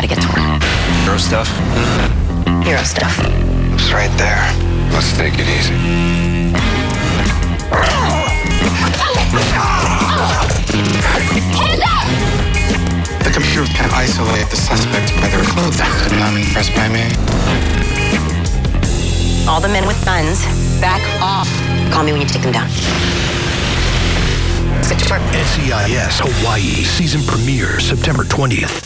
gotta get to work. Hero stuff? Hero stuff. It's right there. Let's take it easy. The computer can isolate the suspects by their clothing. Not impressed by me. All the men with guns, back off. Call me when you take them down. SEIS. NCIS Hawaii season premiere September 20th.